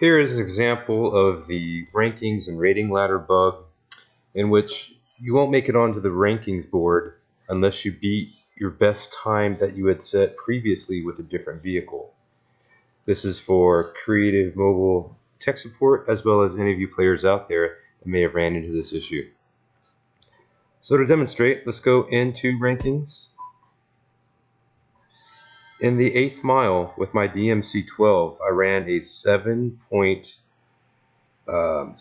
Here is an example of the rankings and rating ladder bug in which you won't make it onto the rankings board unless you beat your best time that you had set previously with a different vehicle. This is for creative mobile tech support as well as any of you players out there that may have ran into this issue. So to demonstrate, let's go into rankings. In the eighth mile with my DMC 12, I ran a 7.648. Um,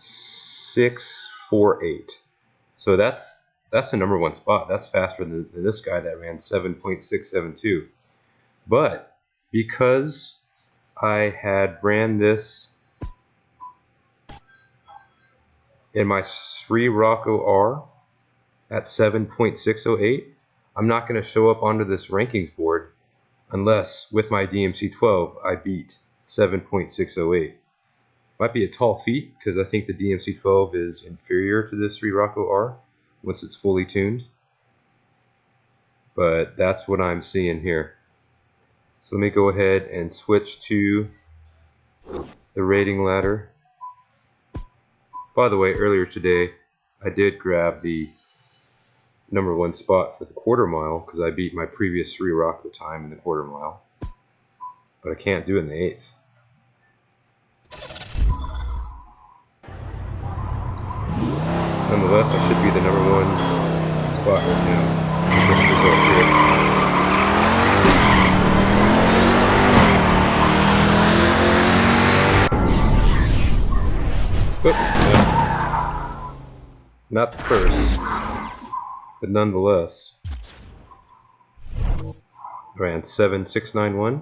so that's that's the number one spot. That's faster than, than this guy that ran 7.672. But because I had ran this in my Scirocco R at 7.608, I'm not going to show up onto this rankings board unless with my DMC-12 I beat 7.608. Might be a tall feat because I think the DMC-12 is inferior to the Scirocco R once it's fully tuned. But that's what I'm seeing here. So let me go ahead and switch to the rating ladder. By the way, earlier today I did grab the number one spot for the quarter mile because I beat my previous Scirocco time in the quarter mile. But I can't do it in the eighth. Nonetheless, I should be the number one spot right now. Not the first but nonetheless, ran 7691.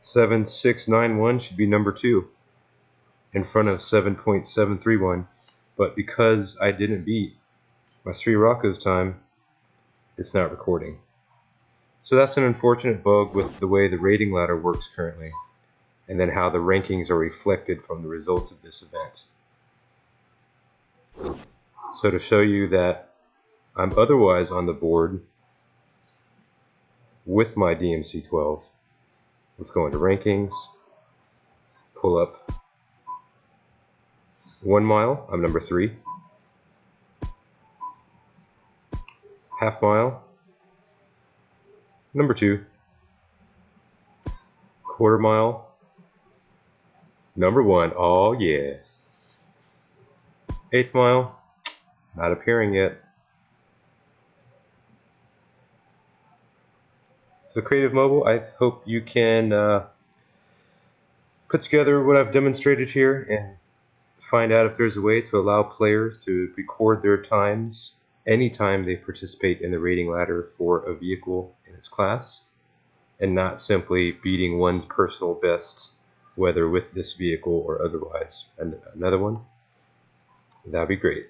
Seven six nine one should be number two in front of seven point seven three one, but because I didn't beat my Scirocco's time, it's not recording. So that's an unfortunate bug with the way the rating ladder works currently, and then how the rankings are reflected from the results of this event. So to show you that I'm otherwise on the board with my DMC-12, let's go into rankings, pull up one mile, I'm number three. Half mile, Number two, quarter mile. Number one, oh yeah. Eighth mile, not appearing yet. So Creative Mobile, I hope you can uh, put together what I've demonstrated here and find out if there's a way to allow players to record their times anytime they participate in the rating ladder for a vehicle its class and not simply beating one's personal best whether with this vehicle or otherwise. And another one, that'd be great.